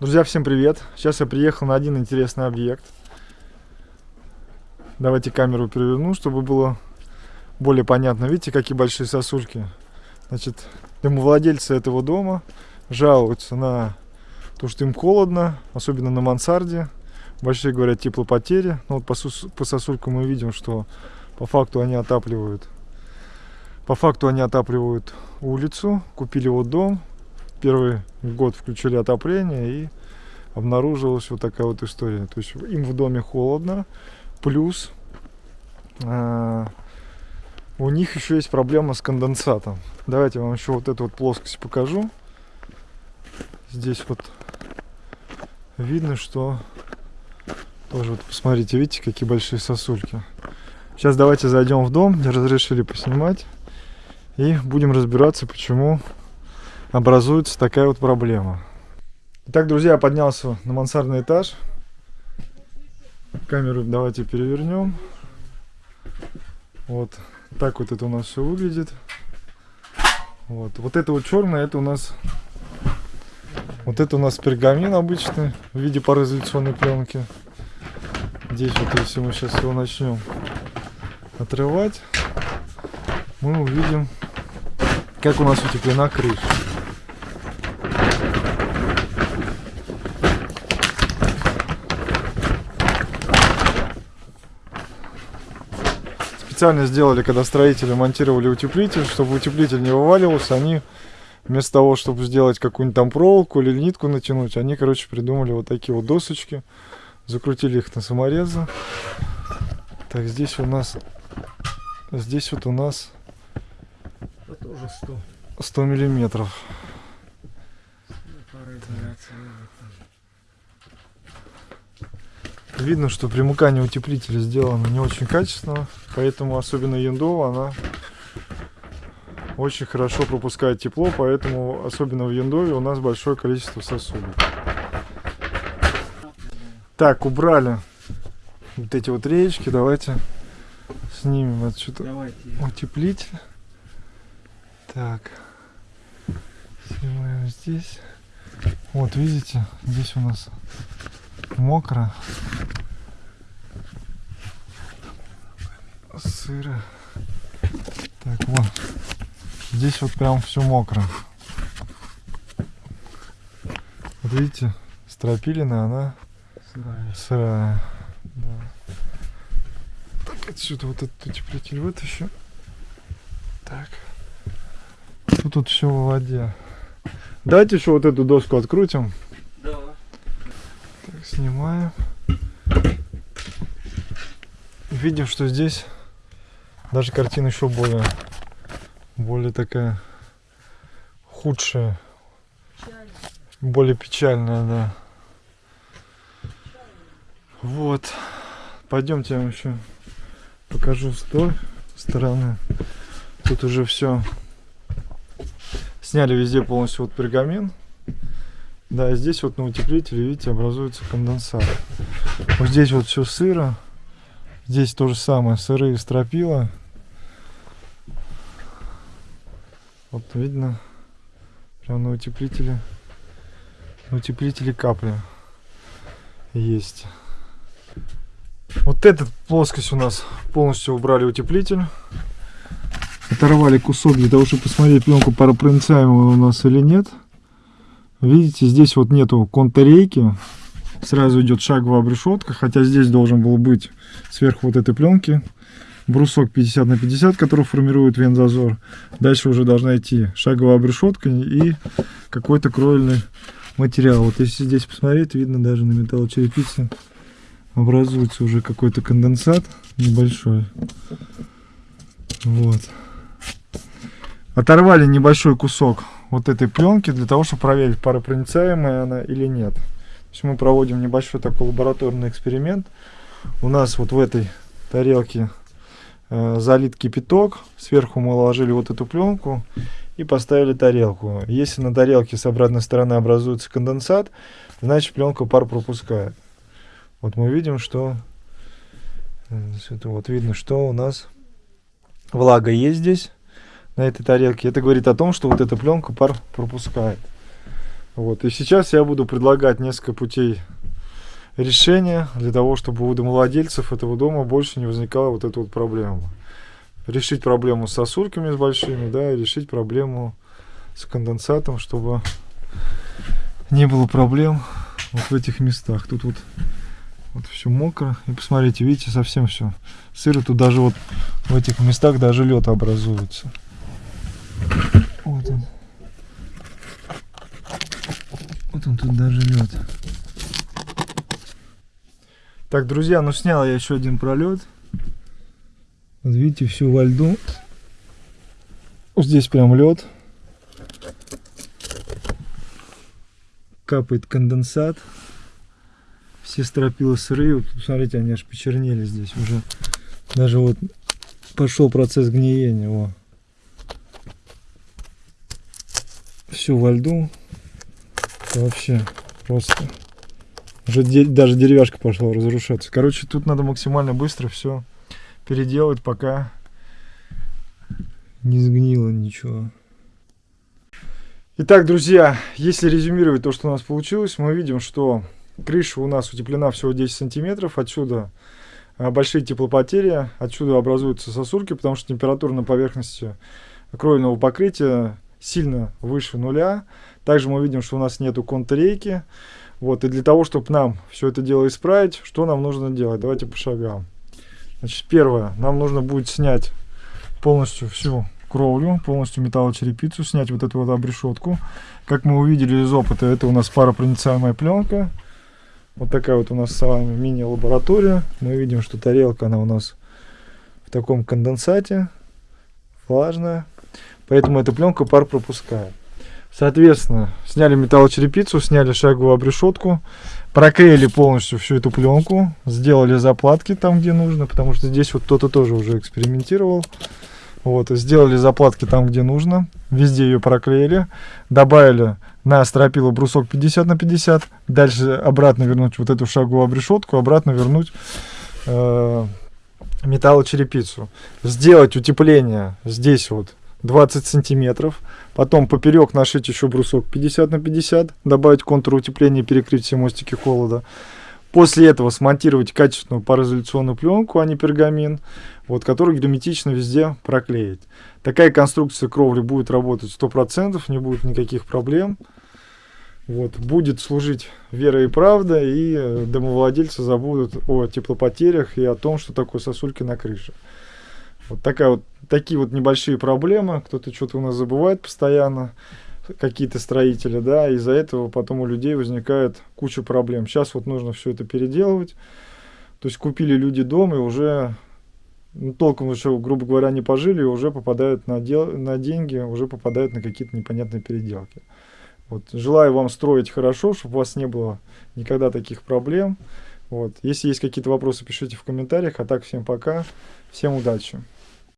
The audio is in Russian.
Друзья, всем привет! Сейчас я приехал на один интересный объект. Давайте камеру переверну, чтобы было более понятно. Видите, какие большие сосульки? Значит, домовладельцы этого дома жалуются на то, что им холодно, особенно на мансарде. Большие, говорят, теплопотери. Но вот по, по сосулькам мы видим, что по факту они отапливают. По факту они отапливают улицу, купили вот дом, первый год включили отопление и обнаружилась вот такая вот история. То есть им в доме холодно, плюс э, у них еще есть проблема с конденсатом. Давайте я вам еще вот эту вот плоскость покажу. Здесь вот видно, что тоже вот посмотрите, видите, какие большие сосульки. Сейчас давайте зайдем в дом, разрешили поснимать. И будем разбираться, почему образуется такая вот проблема. Итак, друзья, я поднялся на мансардный этаж. Камеру давайте перевернем. Вот так вот это у нас все выглядит. Вот, вот это вот черное, это у нас вот это у нас пергамин обычный в виде пароизоляционной пленки. Здесь вот если мы сейчас его начнем отрывать, мы увидим, как у нас утеплена крыша. Специально сделали, когда строители монтировали утеплитель, чтобы утеплитель не вываливался, они вместо того, чтобы сделать какую-нибудь там проволоку или нитку натянуть, они, короче, придумали вот такие вот досочки, закрутили их на саморезы. Так, здесь у нас, здесь вот у нас 100. 100 миллиметров. Видно, что примыкание утеплителя сделано не очень качественно, поэтому особенно яндова она очень хорошо пропускает тепло, поэтому особенно в яндове у нас большое количество сосудов. Так, убрали вот эти вот речки, давайте снимем отсюда утеплитель. Так, снимаем здесь. Вот, видите, здесь у нас мокро. Сыро. Так, вот. Здесь вот прям все мокро. Вот видите, стропилина, она сырая. сырая. Да. Так, отсюда вот этот утеплитель вытащу. Так. Тут, тут все в воде. Давайте еще вот эту доску открутим снимаем. Видим, что здесь даже картина еще более, более такая худшая, более печальная, да. Вот. Пойдемте я вам еще покажу с той стороны. Тут уже все сняли везде полностью вот пергамент. Да, здесь вот на утеплителе, видите, образуется конденсат. Вот здесь вот все сыро. Здесь то же самое, сырые стропила. Вот видно, прямо на утеплителе, на утеплителе капли есть. Вот эта плоскость у нас полностью убрали утеплитель. Оторвали кусок для того, чтобы посмотреть пленку паропроницаемую у нас или нет. Видите, здесь вот нету контррейки. Сразу идет шаговая обрешетка, хотя здесь должен был быть сверху вот этой пленки брусок 50 на 50, который формирует вензазор. Дальше уже должна идти шаговая обрешетка и какой-то кровельный материал. Вот если здесь посмотреть, видно даже на металлочерепице образуется уже какой-то конденсат небольшой. Вот. Оторвали небольшой кусок вот этой пленки для того, чтобы проверить, паропроницаемая она или нет. То есть мы проводим небольшой такой лабораторный эксперимент. У нас вот в этой тарелке э, залит кипяток. Сверху мы ложили вот эту пленку и поставили тарелку. Если на тарелке с обратной стороны образуется конденсат, значит пленка пар пропускает. Вот мы видим, что это вот видно, что у нас влага есть здесь на этой тарелке. Это говорит о том, что вот эта пленка пар пропускает. Вот. И сейчас я буду предлагать несколько путей решения для того, чтобы у домовладельцев этого дома больше не возникала вот эта вот проблема. Решить проблему с сосульками с большими, да, и решить проблему с конденсатом, чтобы не было проблем вот в этих местах. Тут вот, вот все мокро. И посмотрите, видите, совсем все сыро. Тут даже вот в этих местах даже лед образуется. Вот он. Вот он тут даже лед. Так, друзья, ну снял я еще один пролет. Вот видите, все во льду. Здесь прям лед. Капает конденсат. Все стропила сырые. Вот, смотрите, они аж почернели здесь уже. Даже вот пошел процесс гниения. Во. Все во льду. Это вообще просто. Уже де- даже деревяшка пошла разрушаться. Короче, тут надо максимально быстро все переделать, пока не сгнило ничего. Итак, друзья, если резюмировать то, что у нас получилось, мы видим, что крыша у нас утеплена всего 10 сантиметров. Отсюда а, большие теплопотери, отсюда образуются сосульки, потому что температура на поверхности кровельного покрытия сильно выше нуля. Также мы видим, что у нас нету контррейки. Вот, и для того, чтобы нам все это дело исправить, что нам нужно делать? Давайте по шагам. Значит, первое, нам нужно будет снять полностью всю кровлю, полностью металлочерепицу, снять вот эту вот обрешетку. Как мы увидели из опыта, это у нас паропроницаемая пленка. Вот такая вот у нас с вами мини-лаборатория. Мы видим, что тарелка, она у нас в таком конденсате, влажная. Поэтому эта пленка пар пропускает. Соответственно, сняли металлочерепицу, сняли шаговую обрешетку, проклеили полностью всю эту пленку, сделали заплатки там, где нужно, потому что здесь вот кто-то тоже уже экспериментировал. Вот, сделали заплатки там, где нужно, везде ее проклеили, добавили на стропилу брусок 50 на 50, дальше обратно вернуть вот эту шаговую обрешетку, обратно вернуть э, металлочерепицу. Сделать утепление здесь вот 20 сантиметров. Потом поперек нашить еще брусок 50 на 50. Добавить контур утепления и перекрыть все мостики холода. После этого смонтировать качественную пароизоляционную пленку, а не пергамин, вот, который герметично везде проклеить. Такая конструкция кровли будет работать 100%, не будет никаких проблем. Вот, будет служить вера и правда, и э, домовладельцы забудут о теплопотерях и о том, что такое сосульки на крыше. Вот такая вот, такие вот небольшие проблемы. Кто-то что-то у нас забывает постоянно, какие-то строители, да, из-за этого потом у людей возникает куча проблем. Сейчас вот нужно все это переделывать. То есть купили люди дом и уже ну, толком еще, грубо говоря, не пожили, и уже попадают на, дел, на деньги, уже попадают на какие-то непонятные переделки. Вот. Желаю вам строить хорошо, чтобы у вас не было никогда таких проблем. Вот. Если есть какие-то вопросы, пишите в комментариях. А так, всем пока. Всем удачи.